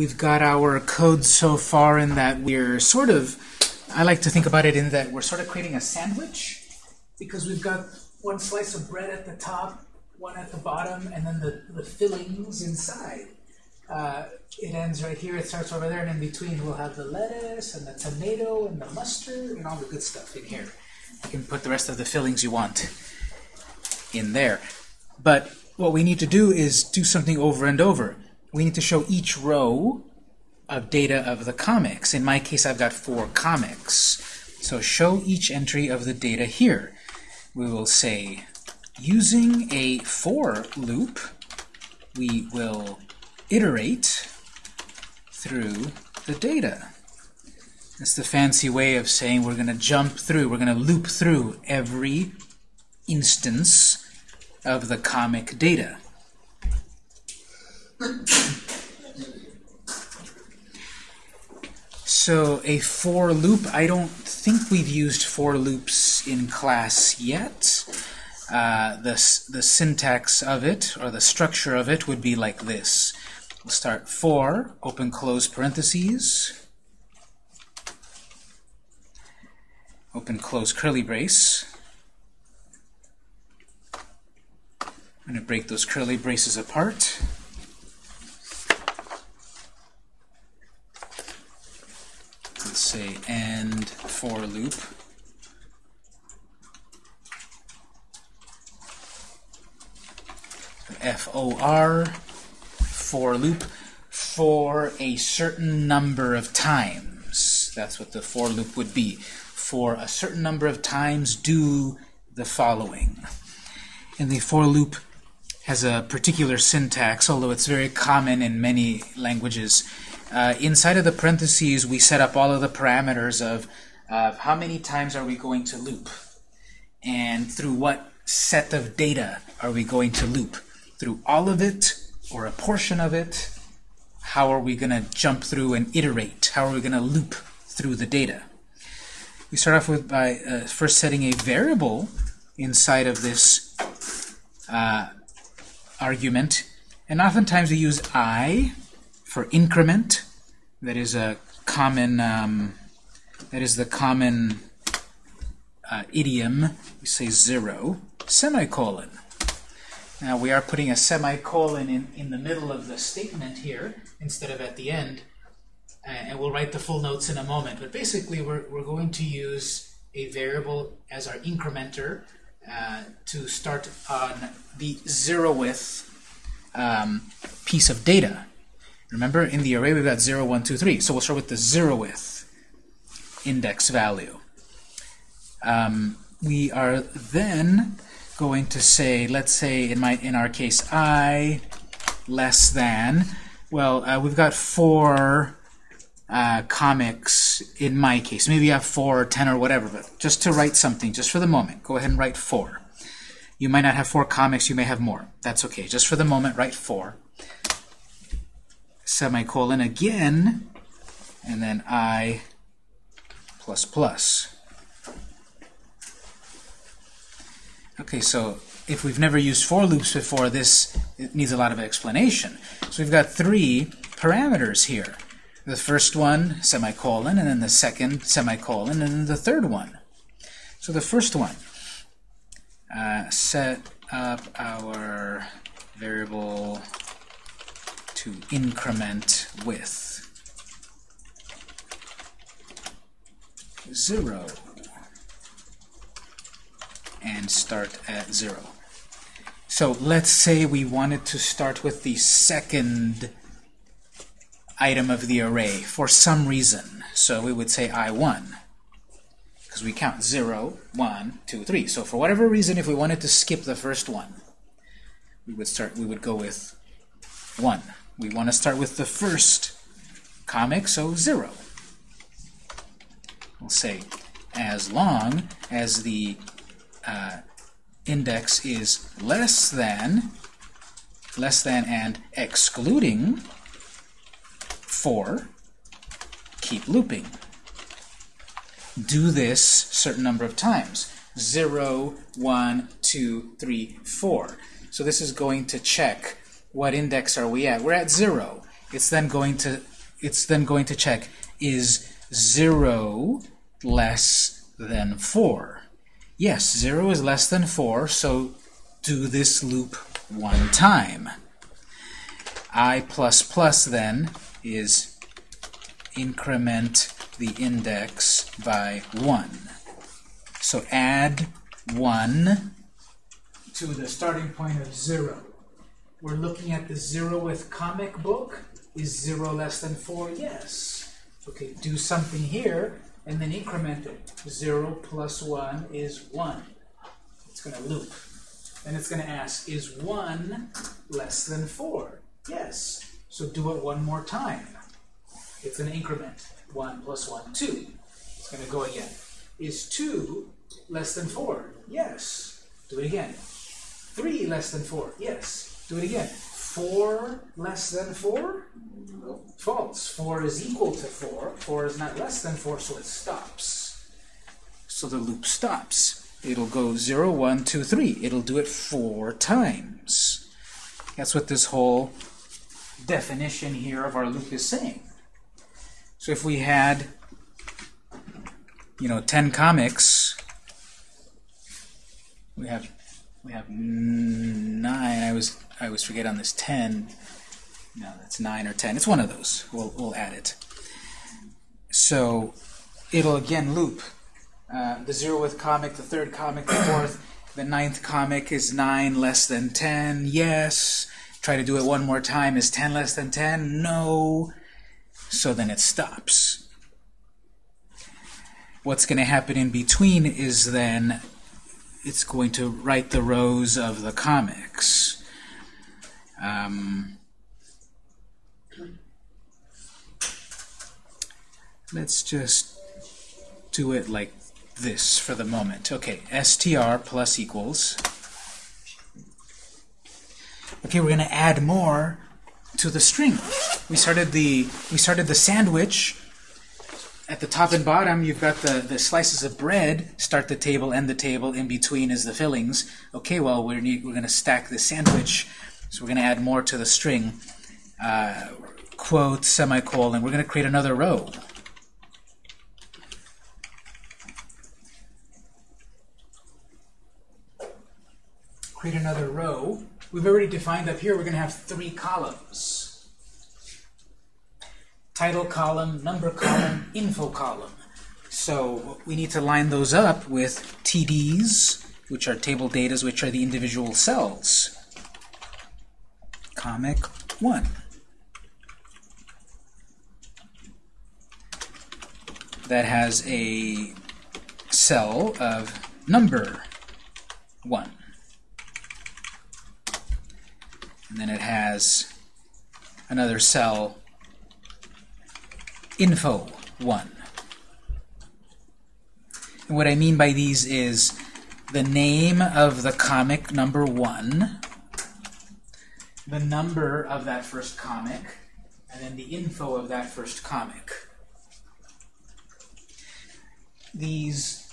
we've got our code so far in that we're sort of, I like to think about it in that we're sort of creating a sandwich because we've got one slice of bread at the top, one at the bottom, and then the, the fillings inside. Uh, it ends right here, it starts over there, and in between we'll have the lettuce and the tomato and the mustard and all the good stuff in here. You can put the rest of the fillings you want in there. But what we need to do is do something over and over. We need to show each row of data of the comics. In my case, I've got four comics. So show each entry of the data here. We will say, using a for loop, we will iterate through the data. That's the fancy way of saying we're going to jump through, we're going to loop through every instance of the comic data. So a for loop, I don't think we've used for loops in class yet. Uh, the, the syntax of it, or the structure of it, would be like this. We'll start for, open close parentheses, open close curly brace. I'm going to break those curly braces apart. Let's say and for loop. F-O-R, for loop, for a certain number of times. That's what the for loop would be. For a certain number of times, do the following. And the for loop has a particular syntax, although it's very common in many languages. Uh, inside of the parentheses, we set up all of the parameters of uh, how many times are we going to loop, and through what set of data are we going to loop. Through all of it, or a portion of it, how are we going to jump through and iterate? How are we going to loop through the data? We start off with by uh, first setting a variable inside of this uh, argument. And oftentimes we use i for increment. That is a common, um, that is the common uh, idiom. We say zero, semicolon. Now we are putting a semicolon in, in the middle of the statement here instead of at the end. And we'll write the full notes in a moment. But basically we're, we're going to use a variable as our incrementer uh, to start on the zeroth um, piece of data. Remember, in the array we've got 0, 1, 2, 3. So we'll start with the zeroth index value. Um, we are then going to say, let's say in my in our case, i less than. Well, uh, we've got four uh, comics in my case. Maybe you have four or ten or whatever, but just to write something, just for the moment, go ahead and write four. You might not have four comics, you may have more. That's okay. Just for the moment, write four. Semicolon again, and then i plus plus. Okay, so if we've never used for loops before, this needs a lot of explanation. So we've got three parameters here. The first one, semicolon, and then the second, semicolon, and then the third one. So the first one, uh, set up our variable to increment with 0 and start at 0. So let's say we wanted to start with the second item of the array for some reason. So we would say I1 because we count 0, 1, 2, 3. So for whatever reason, if we wanted to skip the first one, we would start. We would go with 1. We want to start with the first comic, so 0. We'll say as long as the uh, index is less than, less than and excluding 4, keep looping do this certain number of times. 0, 1, 2, 3, 4. So this is going to check what index are we at. We're at 0. It's then going to it's then going to check, is 0 less than 4? Yes, 0 is less than 4, so do this loop one time. i plus plus then is increment the index by 1. So add 1 to the starting point of 0. We're looking at the 0th comic book. Is 0 less than 4? Yes. Okay, do something here, and then increment it. 0 plus 1 is 1. It's going to loop. And it's going to ask, is 1 less than 4? Yes. So do it one more time. It's an increment. 1 plus 1, 2. It's going to go again. Is 2 less than 4? Yes. Do it again. 3 less than 4? Yes. Do it again. 4 less than 4? False. 4 is equal to 4. 4 is not less than 4, so it stops. So the loop stops. It'll go 0, 1, 2, 3. It'll do it four times. That's what this whole definition here of our loop is saying. So if we had, you know, 10 comics, we have we have nine. I was I always forget on this 10. No, that's 9 or 10. It's one of those. We'll, we'll add it. So it'll again loop. Uh, the zeroth comic, the third comic, the fourth, the ninth comic is 9 less than 10. Yes. Try to do it one more time. Is 10 less than 10? No. So then it stops. What's going to happen in between is then it's going to write the rows of the comics. Um, let's just do it like this for the moment. Okay, str plus equals. Okay, we're going to add more to the string. We started the we started the sandwich at the top and bottom, you've got the, the slices of bread, start the table, end the table, in between is the fillings. Okay, well, we're, need, we're going to stack the sandwich, so we're going to add more to the string. Uh, quote, semicolon, we're going to create another row. Create another row. We've already defined up here we're going to have three columns title column, number column, info column. So we need to line those up with TDs, which are table datas, which are the individual cells. Comic 1. That has a cell of number 1. And then it has another cell info 1. And what I mean by these is the name of the comic number 1, the number of that first comic, and then the info of that first comic. These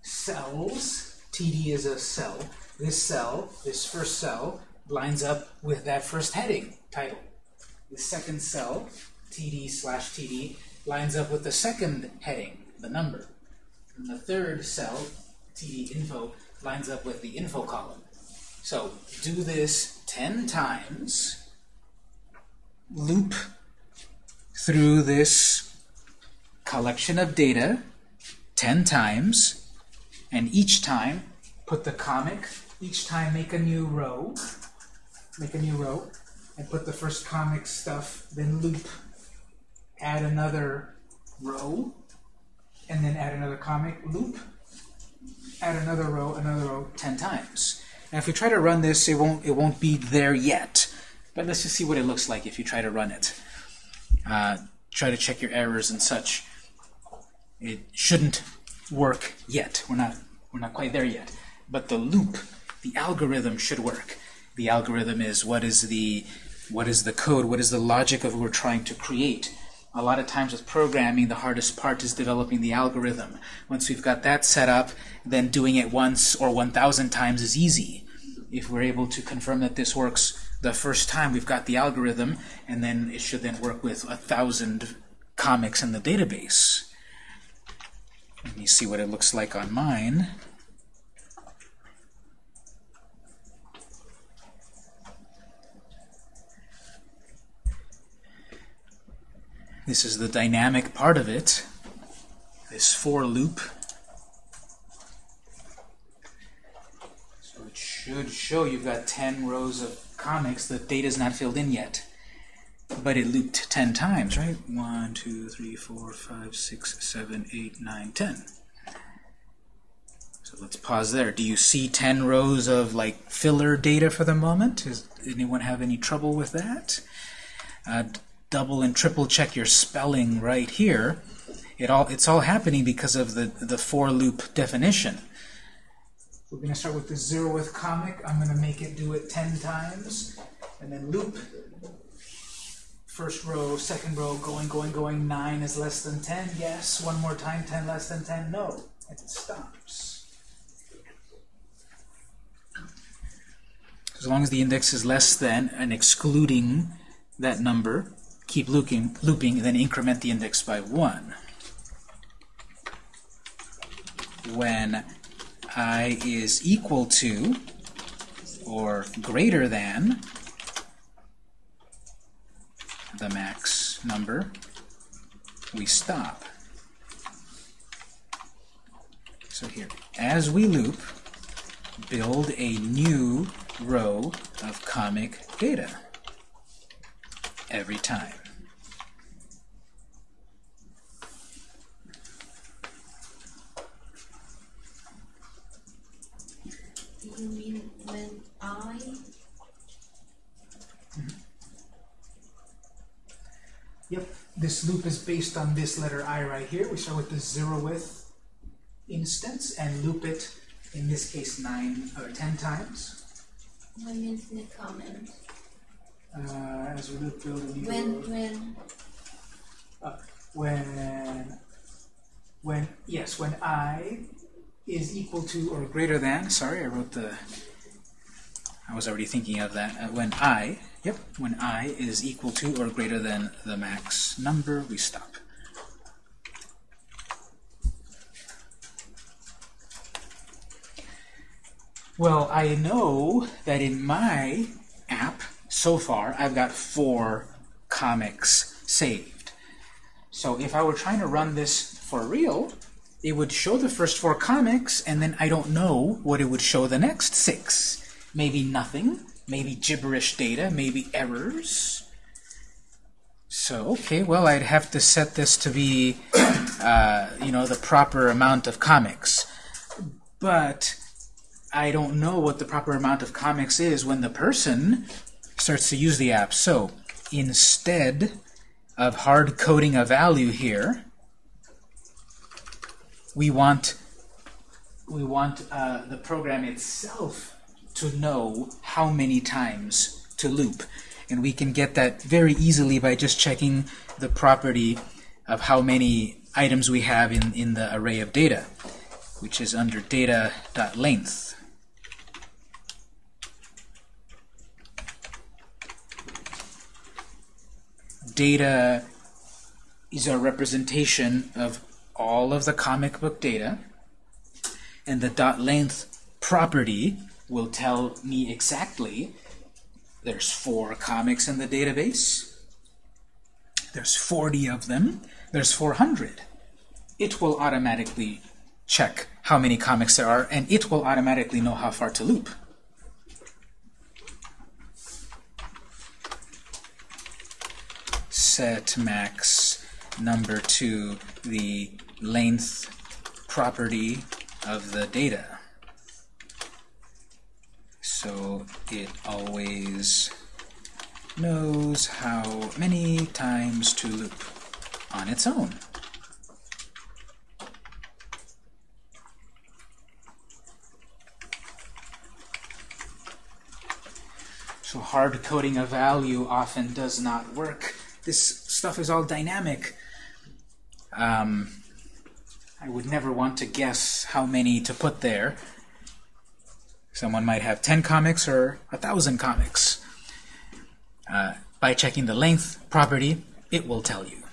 cells, TD is a cell, this cell, this first cell, lines up with that first heading, title. The second cell TD slash TD lines up with the second heading, the number. And the third cell, TD info, lines up with the info column. So do this 10 times, loop through this collection of data 10 times, and each time put the comic, each time make a new row, make a new row, and put the first comic stuff, then loop add another row, and then add another comic loop, add another row, another row 10 times. Now if we try to run this, it won't, it won't be there yet. But let's just see what it looks like if you try to run it. Uh, try to check your errors and such. It shouldn't work yet. We're not, we're not quite there yet. But the loop, the algorithm should work. The algorithm is what is the what is the code, what is the logic of what we're trying to create. A lot of times with programming, the hardest part is developing the algorithm. Once we've got that set up, then doing it once or 1,000 times is easy. If we're able to confirm that this works the first time we've got the algorithm, and then it should then work with a thousand comics in the database. Let me see what it looks like on mine. This is the dynamic part of it, this for loop. So it should show you've got 10 rows of comics. The data is not filled in yet. But it looped 10 times, right? 1, 2, 3, 4, 5, 6, 7, 8, 9, 10. So let's pause there. Do you see 10 rows of like filler data for the moment? Does anyone have any trouble with that? Uh, double and triple check your spelling right here. It all it's all happening because of the the for loop definition. We're going to start with the zeroth comic. I'm going to make it do it 10 times, and then loop. First row, second row, going, going, going. 9 is less than 10. Yes. One more time. 10 less than 10. No. And it stops. As long as the index is less than and excluding that number, keep looping, looping, and then increment the index by 1. When i is equal to or greater than the max number, we stop. So here, as we loop, build a new row of comic data every time. You mean when I Yep, this loop is based on this letter i right here. We start with the zeroth instance and loop it, in this case, nine or ten times. what means in the comment? Uh, as we loop build a new When when when when yes when i is equal to or greater than sorry I wrote the I was already thinking of that uh, when i yep when i is equal to or greater than the max number we stop well I know that in my app so far I've got four comics saved so if I were trying to run this for real, it would show the first four comics, and then I don't know what it would show the next six. Maybe nothing, maybe gibberish data, maybe errors. So, okay, well, I'd have to set this to be, uh, you know, the proper amount of comics. But I don't know what the proper amount of comics is when the person starts to use the app. So, instead of hard coding a value here, we want we want uh, the program itself to know how many times to loop. And we can get that very easily by just checking the property of how many items we have in, in the array of data, which is under data.length. Data is our representation of all of the comic book data, and the dot length property will tell me exactly there's four comics in the database, there's 40 of them, there's 400. It will automatically check how many comics there are, and it will automatically know how far to loop. Set max number to the length property of the data. So it always knows how many times to loop on its own. So hard coding a value often does not work. This stuff is all dynamic. Um, I would never want to guess how many to put there. Someone might have 10 comics or a 1,000 comics. uh, by checking the length property, it will tell you.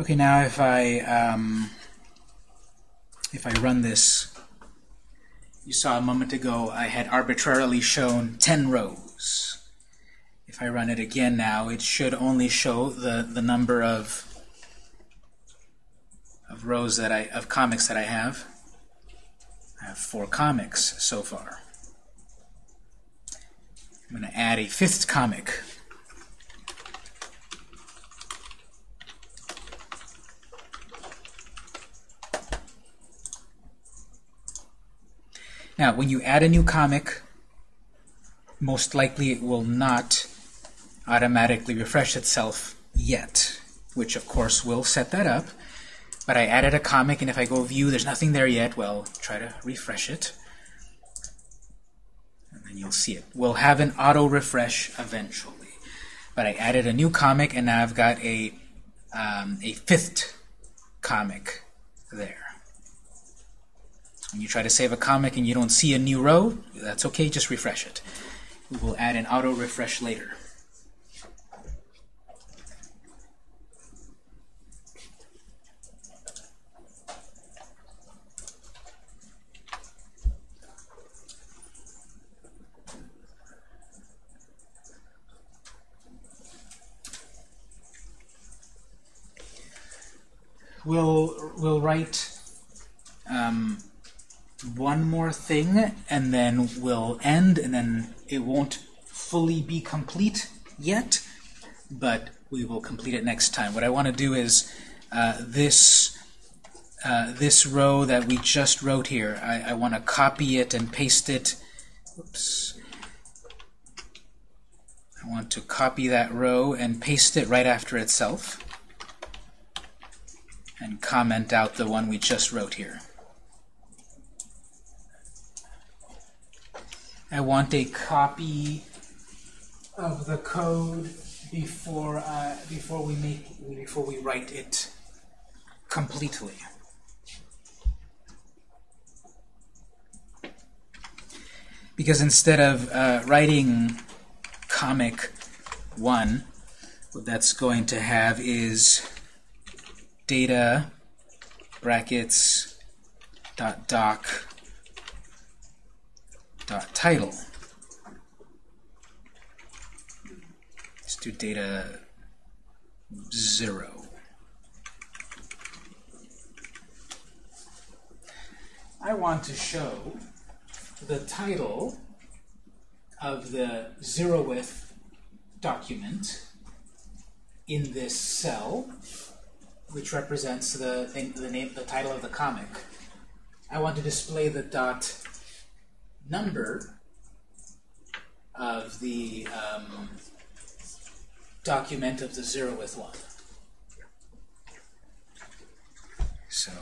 Okay, now if I um, if I run this, you saw a moment ago I had arbitrarily shown 10 rows. If I run it again now, it should only show the the number of of rows that I of comics that I have. I have four comics so far. I'm going to add a fifth comic. Now, when you add a new comic, most likely it will not automatically refresh itself yet, which of course will set that up. But I added a comic, and if I go view, there's nothing there yet. Well, try to refresh it. And then you'll see it. We'll have an auto refresh eventually. But I added a new comic, and now I've got a, um, a fifth comic there. You try to save a comic and you don't see a new row, that's okay, just refresh it. We will add an auto refresh later. We'll, we'll write um, one more thing, and then we'll end, and then it won't fully be complete yet, but we will complete it next time. What I want to do is uh, this uh, this row that we just wrote here, I, I want to copy it and paste it. Oops. I want to copy that row and paste it right after itself and comment out the one we just wrote here. I want a copy of the code before uh, before we make before we write it completely. Because instead of uh, writing comic one, what that's going to have is data brackets dot doc dot title. Let's do data zero. I want to show the title of the zeroth document in this cell, which represents the thing, the name, the title of the comic. I want to display the dot number of the um, document of the zeroth one. So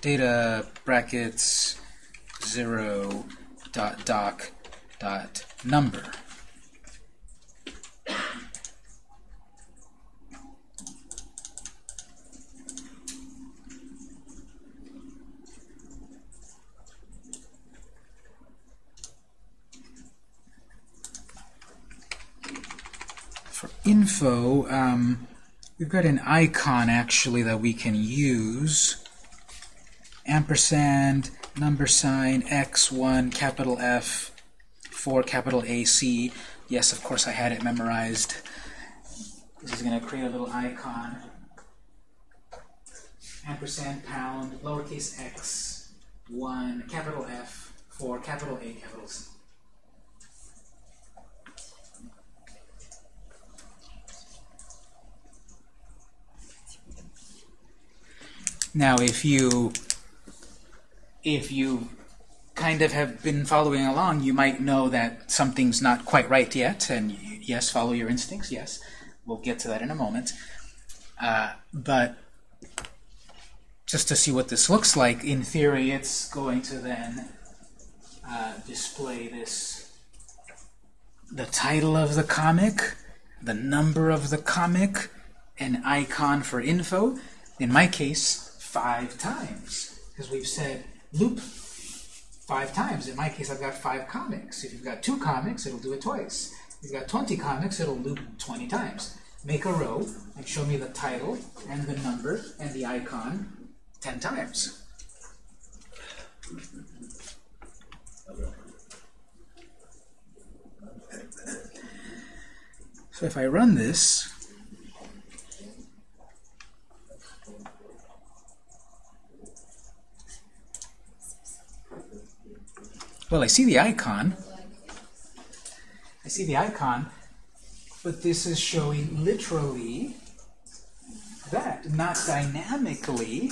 data brackets zero dot doc dot number. For info, um, we've got an icon actually that we can use. Ampersand, number sign, X1, capital F, 4, capital AC. Yes, of course I had it memorized. This is going to create a little icon. Ampersand, pound, lowercase x, 1, capital F, 4, capital A, capital C. Now, if you if you kind of have been following along, you might know that something's not quite right yet, and yes, follow your instincts. Yes, we'll get to that in a moment. Uh, but just to see what this looks like, in theory, it's going to then uh, display this, the title of the comic, the number of the comic, an icon for info. In my case, five times, because we've said loop five times. In my case, I've got five comics. If you've got two comics, it'll do it twice. If you've got 20 comics, it'll loop 20 times. Make a row and show me the title and the number and the icon 10 times. So if I run this, well, I see the icon. I see the icon, but this is showing literally that, not dynamically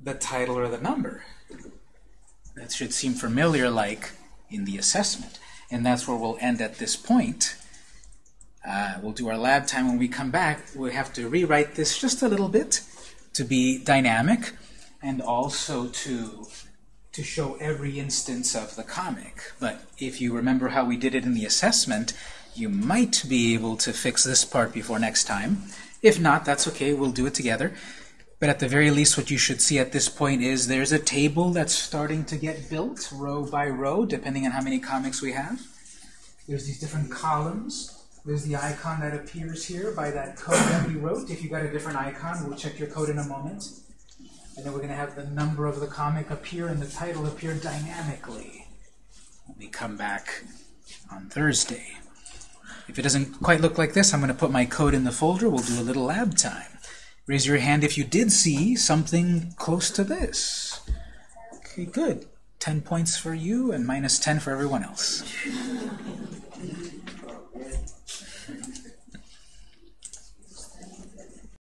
the title or the number. That should seem familiar like in the assessment. And that's where we'll end at this point. Uh, we'll do our lab time when we come back. We have to rewrite this just a little bit to be dynamic and also to to show every instance of the comic. But if you remember how we did it in the assessment, you might be able to fix this part before next time. If not, that's okay, we'll do it together. But at the very least, what you should see at this point is there's a table that's starting to get built, row by row, depending on how many comics we have. There's these different columns. There's the icon that appears here by that code that we wrote. If you got a different icon, we'll check your code in a moment. And then we're going to have the number of the comic appear and the title appear dynamically when we come back on Thursday. If it doesn't quite look like this, I'm going to put my code in the folder. We'll do a little lab time. Raise your hand if you did see something close to this. Okay, good. 10 points for you and minus 10 for everyone else.